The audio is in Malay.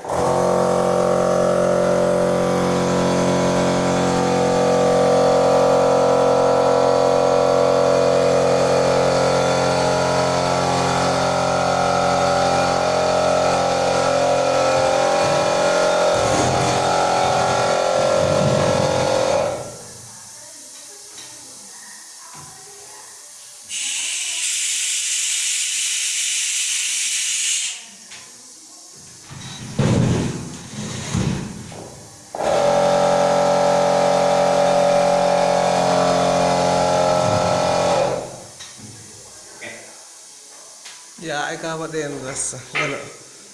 you Ya, ay kapat din. Basta, wala.